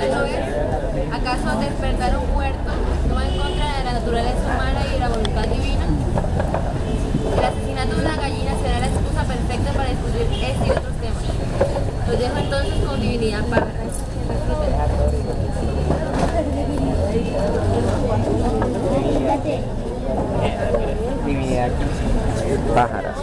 ¿Acaso no ves? ¿Acaso despertar un muerto no va en contra de la naturaleza humana y de la voluntad divina? El asesinato de una gallina será la excusa perfecta para discutir este y otros temas. Los dejo entonces con divinidad pájara. Divinidad pájaras.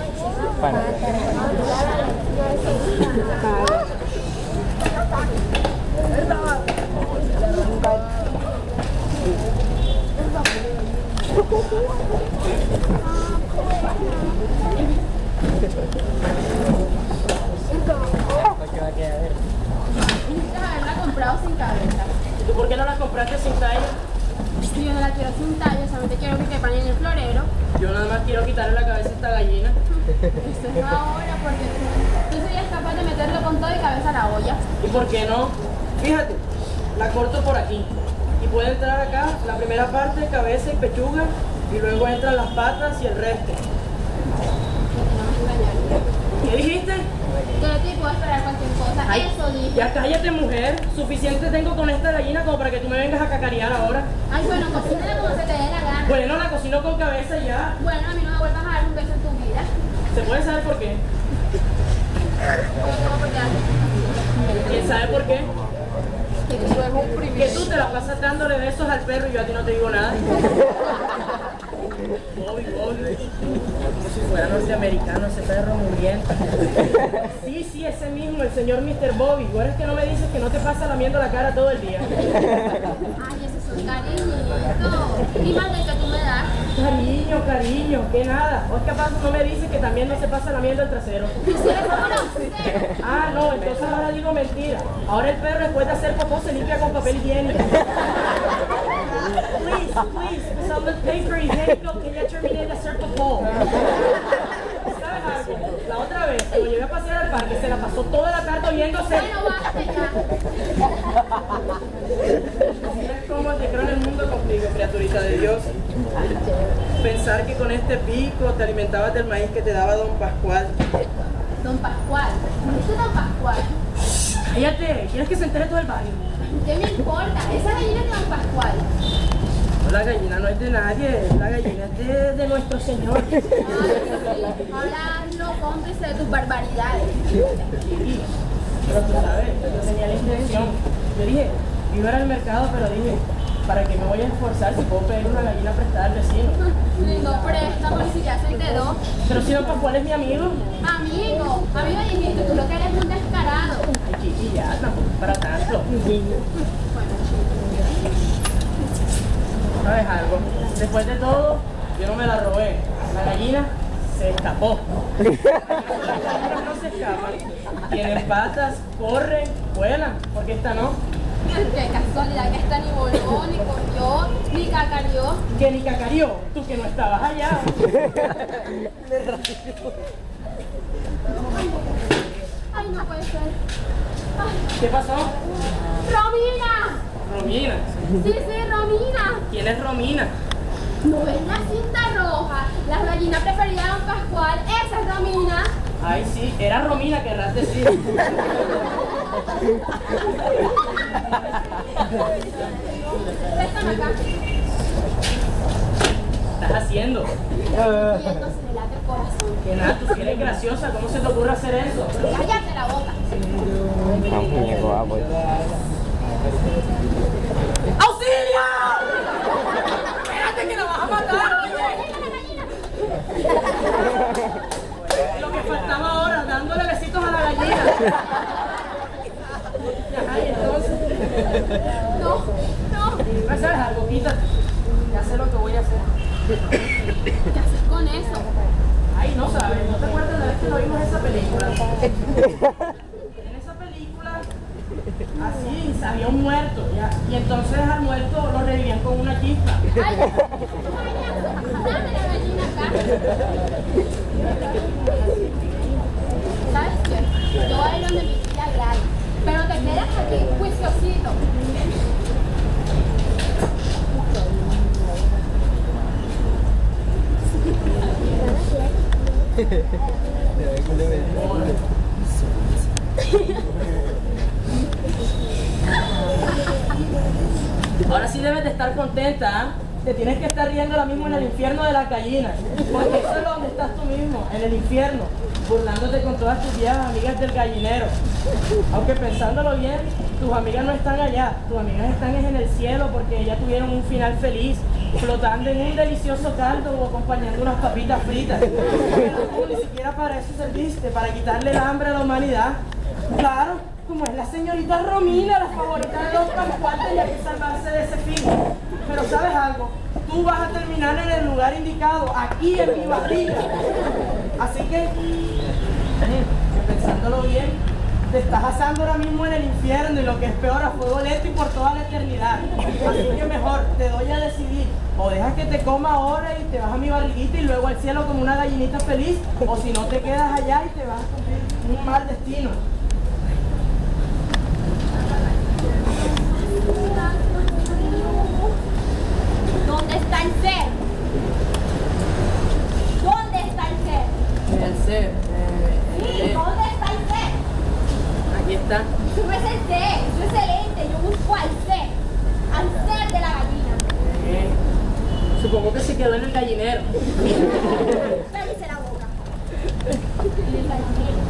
Haberla comprado sin cabeza. ¿Tú por qué no la compraste sin talla? Si yo no la quiero sin tallo, solamente quiero que quepan en el florero. Yo nada más quiero quitarle la cabeza a esta gallina. Eso es ahora porque tú serías capaz de meterlo con todo y cabeza a la olla. ¿Y por qué no? Fíjate, la corto por aquí. Y puede entrar acá la primera parte, cabeza y pechuga, y luego entran las patas y el resto. No. ¿Qué dijiste? Ti puedo esperar cualquier cosa. Ay, Eso dije. Ya cállate, mujer. Suficiente tengo con esta gallina como para que tú me vengas a cacarear ahora. Ay, bueno, cocínala como se te dé la gana. Bueno, la cocino con cabeza ya. Bueno, a mí no me vuelvas a dar un beso en tu vida. ¿Se puede saber por qué? ¿Quién sabe por qué? Que tú Que te la pasas dándole besos al perro y yo a ti no te digo nada. Bobby, Bobby. Como si fuera norteamericano ese perro muriendo. Sí, sí, ese mismo, el señor Mr. Bobby. Ahora es que no me dices que no te pasa lamiendo la cara todo el día. Ay, ese es un cariñito. Y más del que. Cariño, cariño, que nada. ¿O es que acaso no me dices que también no se pasa el trasero? Si eres como grosero. Ah, no, entonces ahora digo mentira. Ahora el perro después de hacer popó se limpia con papel higiénico. Please, please, some paper higiénico que ya terminé de hacer popó. ¿Sabes algo? La otra vez, que lo llevé a pasear al parque, se la pasó toda la tarde oyéndose. Bueno, basta ya. Cómo te creo en el mundo contigo, criaturita de Dios. Pensar que con este pico te alimentabas del maíz que te daba don Pascual. Don Pascual. ¿Este es Don Pascual? Cállate, ¿quieres que se entere todo el barrio? ¿Qué me importa? Esa gallina es de Don Pascual. No, la gallina no es de nadie, la gallina es de, de nuestro Señor. Ay, sí. Ahora no cómplice de tus barbaridades. Sí, pero tú sabes, yo tenía la intención. Yo dije, iba al mercado, pero dije, ¿para qué me voy a esforzar si puedo pedir una gallina prestada al vecino? No préstamo ni siquiera soy de dos. Pero si don Pascual es mi amigo. Amigo, amigo dijiste, tú lo que eres un descarado. Ay, chiqui, ya, tampoco es para tanto. Bueno, ¿Sabes algo? Después de todo, yo no me la robé. La gallina se escapó. Las gallinas no se escapan. Tienen patas, corren, vuelan. porque esta no? Qué casualidad que esta ni voló, ni corrió, ni cacareó. Que ni cacarió, tú que no estabas allá. Ay, no puede ser. Ay, ¿Qué pasó? ¡Romina! Romina. Sí, sí, Romina. ¿Quién es Romina? ¿No ves la cinta roja? La gallina preferida de Don Pascual. Esa es Romina. Ay, sí, era Romina, querrás decir. Préstame acá. ¿Qué estás haciendo? Que nada, tú eres graciosa, ¿cómo se te ocurre hacer eso? Cállate la boca. Muñeco ah, pues. ¡Auxilio! Espérate que la vas a matar, oye. Lo que faltaba ahora, dándole besitos a la gallina. No, no. ¿No sabes algo? Quítate. Ya sé lo que voy a hacer. ¿Qué haces con eso? Ay, no sabes, ¿no te acuerdas de la vez que no vimos esa película? En esa película, así, había un muerto, ya. Y entonces al muerto lo revivían con una chispa. Ay, ay, dame la gallina acá. ¿Sabes qué? Yo donde mi tía Gladys. Pero te quedas aquí, juiciosito. Ahora sí debes de estar contenta, ¿ah? Te tienes que estar riendo ahora mismo en el infierno de las gallinas. Porque eso es donde estás tú mismo, en el infierno, burlándote con todas tus viejas amigas del gallinero. Aunque pensándolo bien, tus amigas no están allá, tus amigas están en el cielo porque ya tuvieron un final feliz, flotando en un delicioso caldo o acompañando unas papitas fritas. Pero ni siquiera para eso serviste, para quitarle el hambre a la humanidad. Claro, como es la señorita Romina, la favorita de los Pascual, tenía que salvarse de ese fin. Pero ¿sabes algo? Tú vas a terminar en el lugar indicado, aquí en mi barriga. Así que, que pensándolo bien, te estás asando ahora mismo en el infierno y lo que es peor a fuego lento y por toda la eternidad. Así que mejor, te doy a decidir. O dejas que te coma ahora y te vas a mi barriguita y luego al cielo como una gallinita feliz, o si no te quedas allá y te vas a cumplir un mal destino. ¿Dónde está el ser? ¿Dónde está el ser? El ser, Sí, ¿dónde está el ser? aquí está. Eso no es el ser, eso es el ente. Yo busco al ser, al ser de la gallina. Eh, Supongo que se quedó en el gallinero. Cállese la boca. En el gallinero.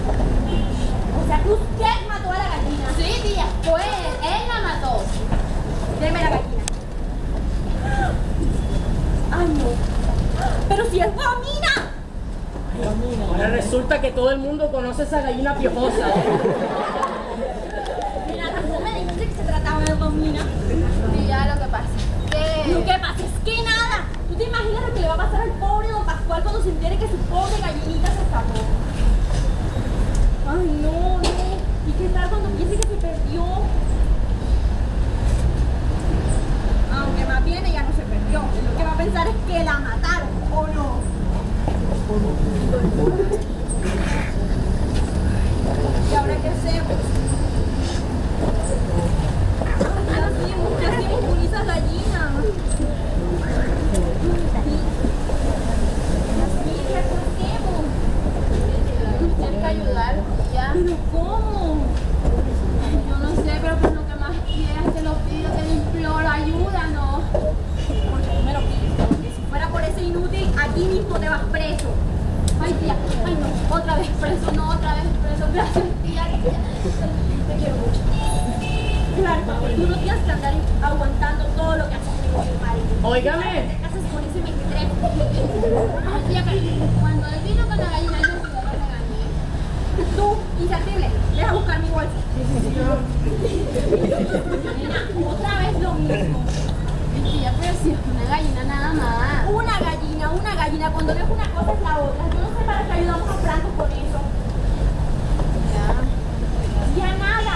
O sea que usted mató a la gallina. Sí, tía, fue él, él la mató. Deme la gallina. Ay, no. Pero si es Romina. Ahora resulta que todo el mundo conoce esa gallina piojosa. ¿eh? Mira, no me dijiste que se trataba de Romina. Tía, lo que pasa es Lo que... que pasa es que nada. ¿Tú te imaginas lo que le va a pasar al pobre don Pascual cuando se entere que su pobre gallinita se escapó? Ay, no, no. ¿Y qué tal cuando piense que se perdió? Aunque más bien ella no se perdió. Lo que va a pensar es que la mataron, ¿o no? ¿Y ahora qué hacemos? ¿Qué hacemos? ¿Qué hacemos con esa gallina? Silvia, ¿qué hacemos? Tienes que ayudar, tía. ¿Pero cómo? Yo no sé, pero por lo que más quieras, te lo pido, te lo imploro, ayúdanos. Porque tú me lo pides. Porque si fuera por ese inútil, aquí mismo te vas preso. Ay, tía, ay no, otra vez preso, no, otra vez preso. Gracias, tía. Te quiero mucho. Claro, porque tú no tienes que andar aguantando todo lo que haces con mi marido. Óigame. Te casas con ese mequetrefe. Ay, tía, pero cuando él vino con la gallina, yo. Tú, inservible, deja buscar mi bolsa. Nena, otra vez lo mismo. Ay, tía, pero si es una gallina nada más. Una gallina, una gallina. Cuando ves una cosa es la otra. Yo no sé para qué ayudamos a Franco con eso. Ya. Ya nada.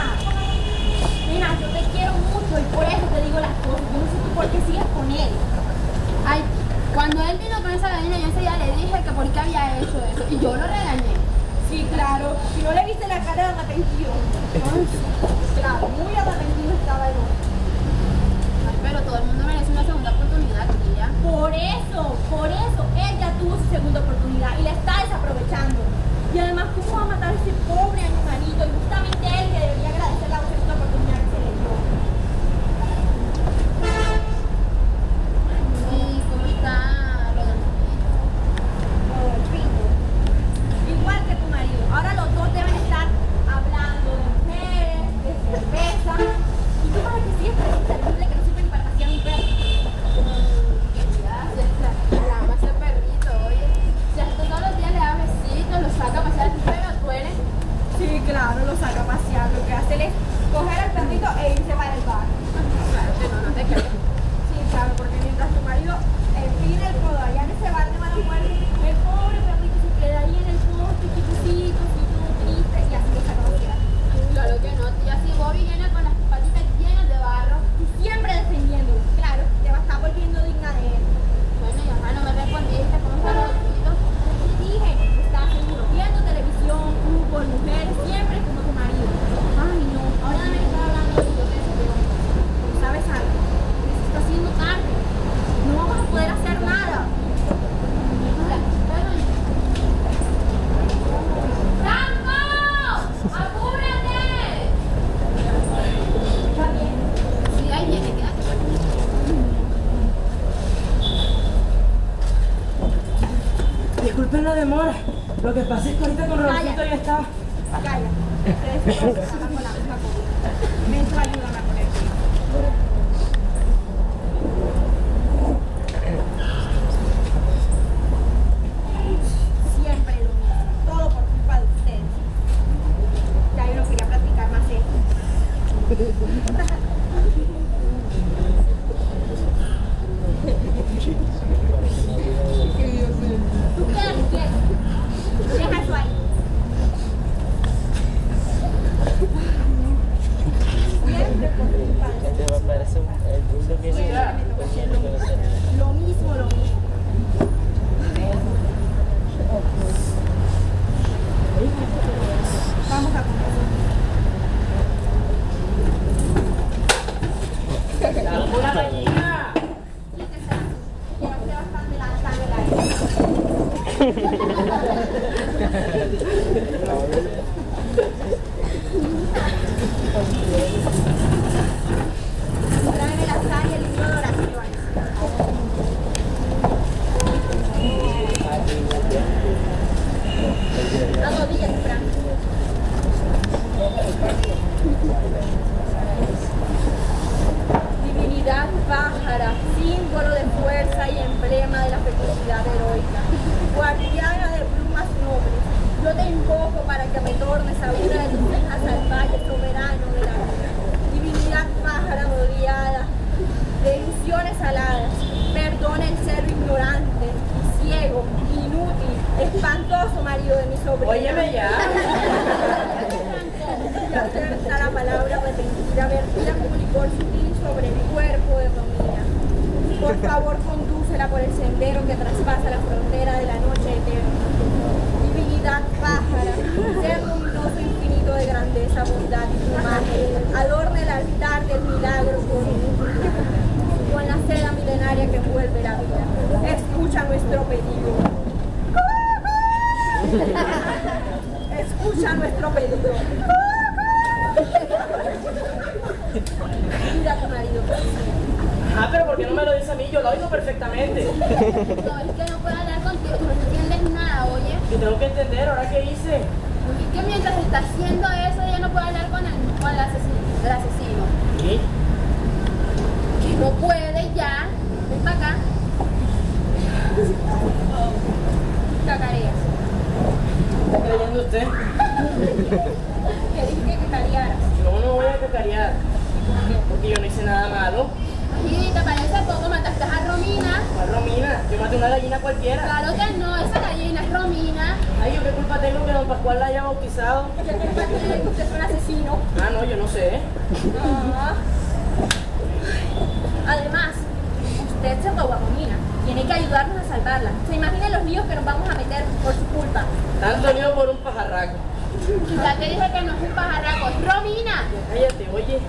Nena, yo te quiero mucho y por eso te digo las cosas. Yo no sé tú por qué sigues con él. Ay, cuando él vino con esa gallina, yo ese día le dije que por qué había hecho eso. Y yo lo regañé. Sí, claro. Si no le viste la cara de arrepentido. Claro, muy arrepentido estaba el. Ay, pero todo el mundo merece una segunda oportunidad, tía. Por eso, por eso, él ya tuvo su segunda oportunidad y la está desaprovechando. Y además, ¿cómo va a matar a ese pobre animalito? Y justamente él que debería agradecer la segunda oportunidad que se le dio. ¿Y cómo está Rodolfito? Rodolfito. Igual que tu marido. Ahora los dos deben estar hablando de mujeres, de cerveza. ¿Y tú para qué sigues tan inservible que no sirve ni para pasear un perro? Ya, se la ama ese perrito, oye. Si hasta todos los días le da besitos, lo saca a pasear, pero tú eres. Lo que pasa es que ahorita con Rodolfito ya está. Calla. Ustedes dos trabajan oigo perfectamente. No, es que no puedo hablar contigo, tú no entiendes nada, oye. Y tengo que entender, ¿ahora qué hice? Es que mientras está haciendo eso, ella no puede hablar con el, con el asesino. El asesino. ¿Qué? Que no puede ya. Ven para acá. Cacareas. ¿Está creyendo usted? Que dije que cacarearas. No, no voy a cacarear. Porque yo no hice nada malo. Y te parece poco, mataste a Romina. ¿Cuál Romina? Yo maté una gallina cualquiera. Claro que no, esa gallina es Romina. Ay, ¿yo qué culpa tengo que don Pascual la haya bautizado? ¿Qué culpa tiene que usted es un asesino? Ah, no, yo no sé. Ah. Además, usted se robó a Romina. Tiene que ayudarnos a salvarla. ¿Se imaginan los líos que nos vamos a meter por su culpa? Tanto lío por un pajarraco. Ya te dije que no es un pajarraco, es Romina. Cállate, oye.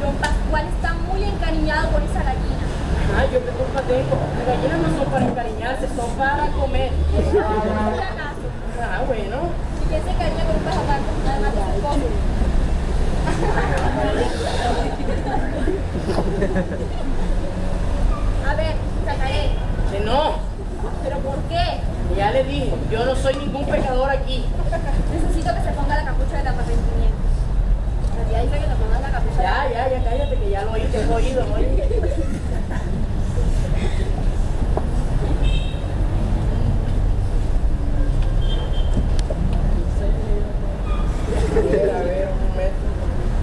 Don Pascual está muy encariñado con esa gallina. Ay, ¿yo qué culpa tengo? Las gallinas no son para encariñarse, son para comer. Ah, bueno. ¿Y quién se encariña con un pajarraco? Además de su esposo. A ver, sacaré. Que no. ¿Pero por qué? Ya le dije, yo no soy ningún pecador aquí. Necesito que se ponga la capucha del arrepentimiento. Ya dice que te pongas la capucha. Ya, ya, ya cállate que ya lo oí, te he oído, oye.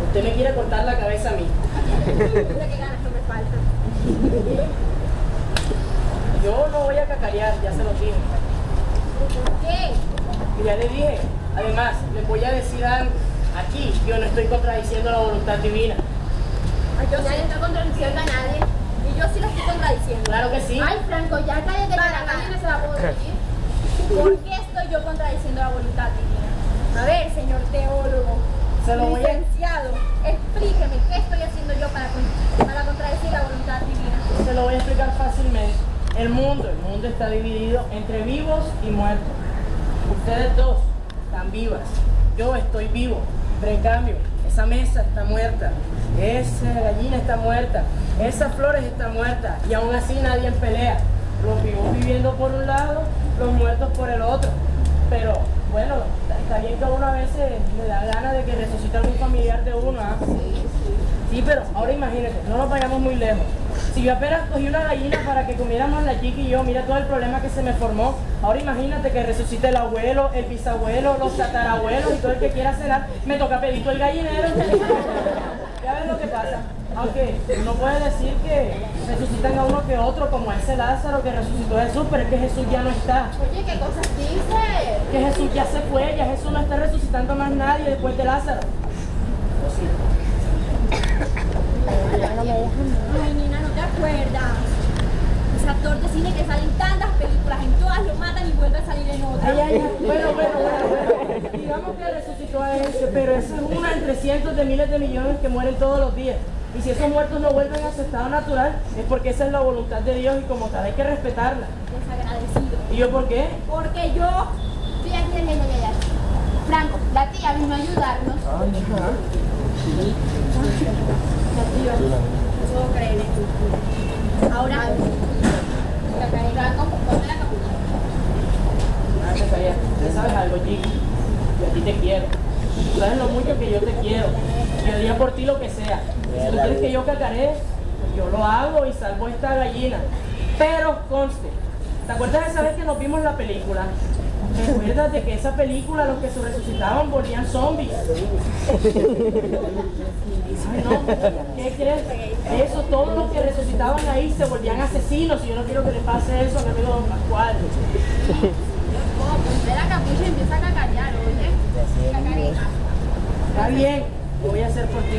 Usted me quiere cortar la cabeza a mí. Ganas no me. Yo no voy a cacarear, ya se lo dije. ¿Por qué? Y ya le dije. Además, les voy a decir algo. Aquí yo no estoy contradiciendo la voluntad divina. Ay, yo Nadie sí. está contradiciendo a nadie. Y yo sí la estoy contradiciendo. Claro que sí. Ay, Franco, ya cállate que Para, la gallina se va a poder ir. ¿Por qué estoy yo contradiciendo la voluntad divina? A ver, señor teólogo, Se lo voy a- licenciado, explíqueme qué estoy haciendo yo para, para contradecir la voluntad divina. Se lo voy a explicar fácilmente. El mundo, el mundo está dividido entre vivos y muertos. Ustedes dos están vivas. Yo estoy vivo. Pero en cambio, esa mesa está muerta. Esa gallina está muerta. Esas flores están muertas. Y aún así nadie pelea. Los vivos viviendo por un lado, los muertos por el otro. pero bueno, está bien que a uno a veces le da ganas de que resucite algún familiar de uno, ¿ah? Sí, pero ahora imagínate, no nos vayamos muy lejos. Si yo apenas cogí una gallina para que comiéramos la chica y yo, mira todo el problema que se me formó. Ahora imagínate que resucite el abuelo, el bisabuelo, los tatarabuelos y todo el que quiera cenar. Me toca pedir todo el gallinero. ya ves lo que pasa. Aunque uno puede decir que resucitan a uno que otro, como ese Lázaro que resucitó a Jesús, pero es que Jesús ya no está. Oye, ¿qué cosas dices? Que Jesús ya se fue, ya Jesús no está resucitando más nadie después de Lázaro. Ay, Nina, ¿no Ese actor de cine que sale en tantas películas, en todas lo matan y vuelve a salir en otra. Ay, ay, ay. Bueno, bueno, bueno, bueno. Digamos que resucitó a ese, pero es una entre cientos de miles de millones que mueren todos los días. Y si esos muertos no vuelven a su estado natural, es porque esa es la voluntad de Dios y como tal hay que respetarla. Desagradecido. ¿Y yo por qué? Porque yo... Sí, aquí, aquí. Franco, la tía vino a ayudarnos. La tía. Puedo creer esto. Ahora... Capucha. Ah. ¿Tú sabes algo, chico? Yo a ti te quiero. Tú sabes lo mucho que yo te quiero. Yo haría por ti lo que sea. Si tú quieres que yo cacaré, pues yo lo hago y salvo esta gallina. Pero conste, ¿te acuerdas de esa vez que nos vimos la película? Recuérdate que esa película, los que se resucitaban volvían zombies. Ay, no, ¿qué crees? Eso, todos los que resucitaban ahí se volvían asesinos y yo no quiero que le pase eso a mi amigo Don Pascual. Ponte la capucha y empieza a cacarear, oye. Está bien, lo voy a hacer por ti.